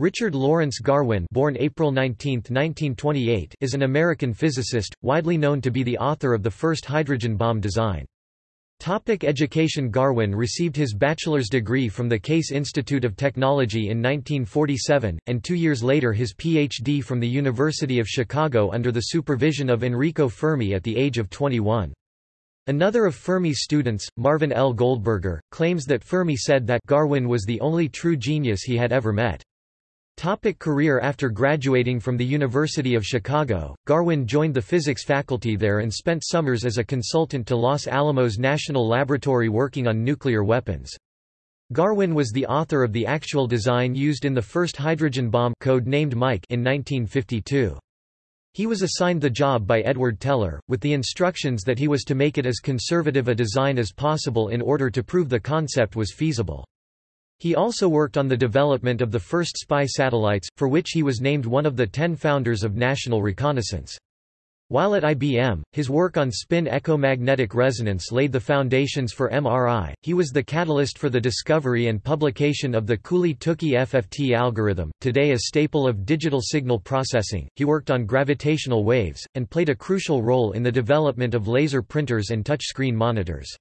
Richard Lawrence Garwin born April 19, 1928, is an American physicist, widely known to be the author of the first hydrogen bomb design. Topic education Garwin received his bachelor's degree from the Case Institute of Technology in 1947, and two years later his Ph.D. from the University of Chicago under the supervision of Enrico Fermi at the age of 21. Another of Fermi's students, Marvin L. Goldberger, claims that Fermi said that Garwin was the only true genius he had ever met. Topic career After graduating from the University of Chicago, Garwin joined the physics faculty there and spent summers as a consultant to Los Alamos National Laboratory working on nuclear weapons. Garwin was the author of the actual design used in the first hydrogen bomb code named Mike in 1952. He was assigned the job by Edward Teller, with the instructions that he was to make it as conservative a design as possible in order to prove the concept was feasible. He also worked on the development of the first spy satellites, for which he was named one of the ten founders of National Reconnaissance. While at IBM, his work on spin echomagnetic resonance laid the foundations for MRI. He was the catalyst for the discovery and publication of the Cooley-Tukey FFT algorithm, today a staple of digital signal processing. He worked on gravitational waves and played a crucial role in the development of laser printers and touchscreen monitors.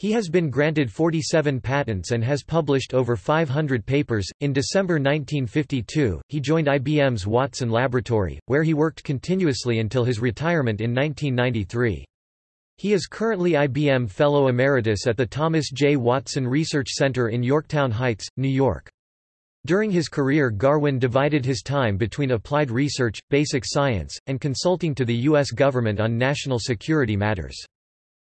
He has been granted 47 patents and has published over 500 papers. In December 1952, he joined IBM's Watson Laboratory, where he worked continuously until his retirement in 1993. He is currently IBM Fellow Emeritus at the Thomas J. Watson Research Center in Yorktown Heights, New York. During his career Garwin divided his time between applied research, basic science, and consulting to the U.S. government on national security matters.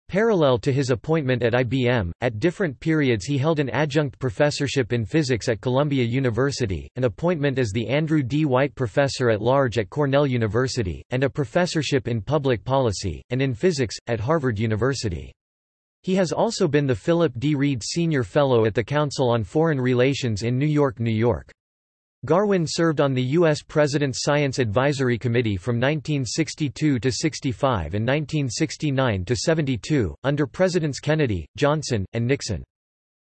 Parallel to his appointment at IBM, at different periods he held an adjunct professorship in physics at Columbia University, an appointment as the Andrew D. White Professor at Large at Cornell University, and a professorship in public policy, and in physics, at Harvard University. He has also been the Philip D. Reed Senior Fellow at the Council on Foreign Relations in New York, New York. Garwin served on the U.S. President's Science Advisory Committee from 1962 to 65 and 1969 to 72, under Presidents Kennedy, Johnson, and Nixon.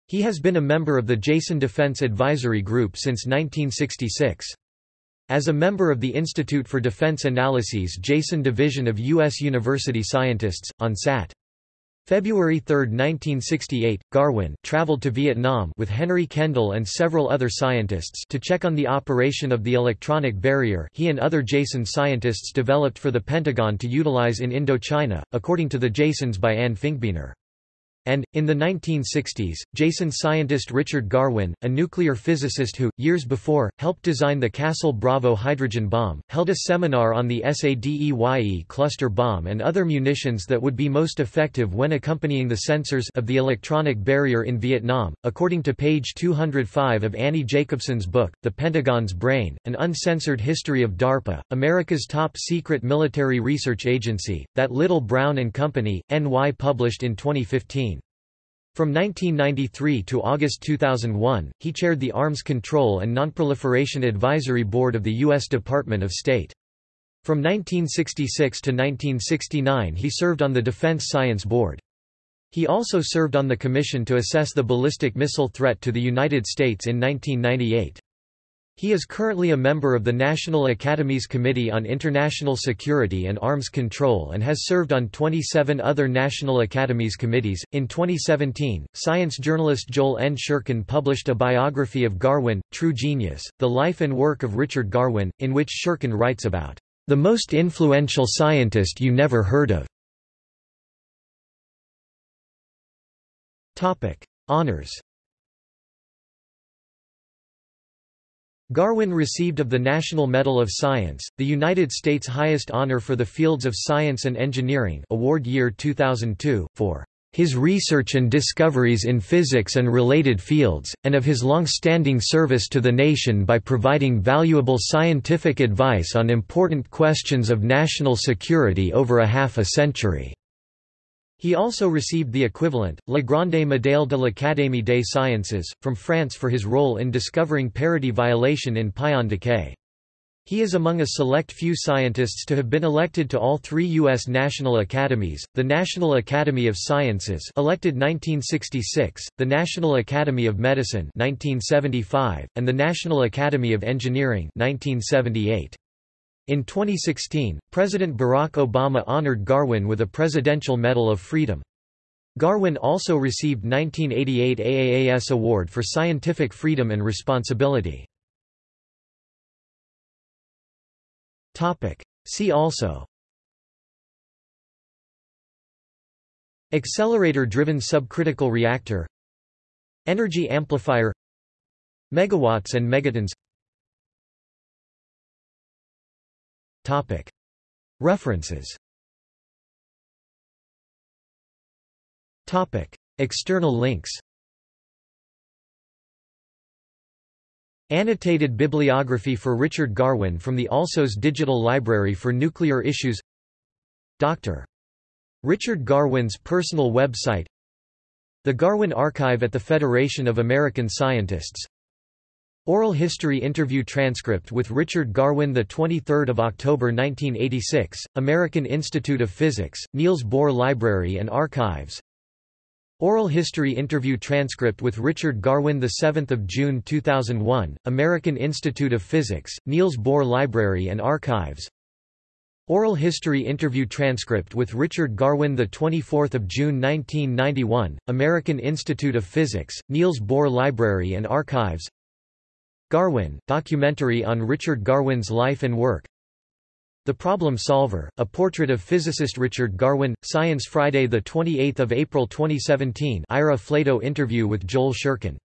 He has been a member of the Jason Defense Advisory Group since 1966. As a member of the Institute for Defense Analyses Jason Division of U.S. University Scientists, on SAT. February 3, 1968, Garwin traveled to Vietnam with Henry Kendall and several other scientists to check on the operation of the electronic barrier he and other JASON scientists developed for the Pentagon to utilize in Indochina, according to the JASONs by Ann Finkbeiner. And, in the 1960s, Jason scientist Richard Garwin, a nuclear physicist who, years before, helped design the Castle Bravo hydrogen bomb, held a seminar on the SADEYE cluster bomb and other munitions that would be most effective when accompanying the sensors of the electronic barrier in Vietnam. According to page 205 of Annie Jacobsen's book, The Pentagon's Brain, An Uncensored History of DARPA, America's top secret military research agency, that Little Brown and Company, NY published in 2015. From 1993 to August 2001, he chaired the Arms Control and Nonproliferation Advisory Board of the U.S. Department of State. From 1966 to 1969 he served on the Defense Science Board. He also served on the Commission to assess the ballistic missile threat to the United States in 1998. He is currently a member of the National Academy's Committee on International Security and Arms Control and has served on 27 other National Academies committees. In 2017, science journalist Joel N. Shurkin published a biography of Garwin, True Genius, the life and work of Richard Garwin, in which Shurkin writes about the most influential scientist you never heard of. Honors Garwin received of the National Medal of Science, the United States' highest honor for the fields of science and engineering award year 2002, for his research and discoveries in physics and related fields, and of his long-standing service to the nation by providing valuable scientific advice on important questions of national security over a half a century. He also received the equivalent, La Grande Médaille de l'Académie des Sciences, from France for his role in discovering parity violation in pion decay. He is among a select few scientists to have been elected to all three U.S. national academies, the National Academy of Sciences elected 1966, the National Academy of Medicine 1975, and the National Academy of Engineering 1978. In 2016, President Barack Obama honored Garwin with a Presidential Medal of Freedom. Garwin also received 1988 AAAS Award for Scientific Freedom and Responsibility. See also. Accelerator-driven subcritical reactor. Energy amplifier. Megawatts and megatons References. External links. Annotated bibliography for Richard Garwin from the Alsos Digital Library for Nuclear Issues. Dr. Richard Garwin's personal website. The Garwin Archive at the Federation of American Scientists Oral History Interview Transcript with Richard Garwin 23 October 1986, American Institute of Physics, Niels Bohr Library and Archives. Oral History Interview Transcript with Richard Garwin 7 June 2001, American Institute of Physics, Niels Bohr Library and Archives. Oral History Interview Transcript with Richard Garwin 24 June 1991, American Institute of Physics, Niels Bohr Library and Archives Garwin, documentary on Richard Garwin's life and work. The Problem Solver, a portrait of physicist Richard Garwin, Science Friday 28 April 2017 Ira Flatow interview with Joel Shurkin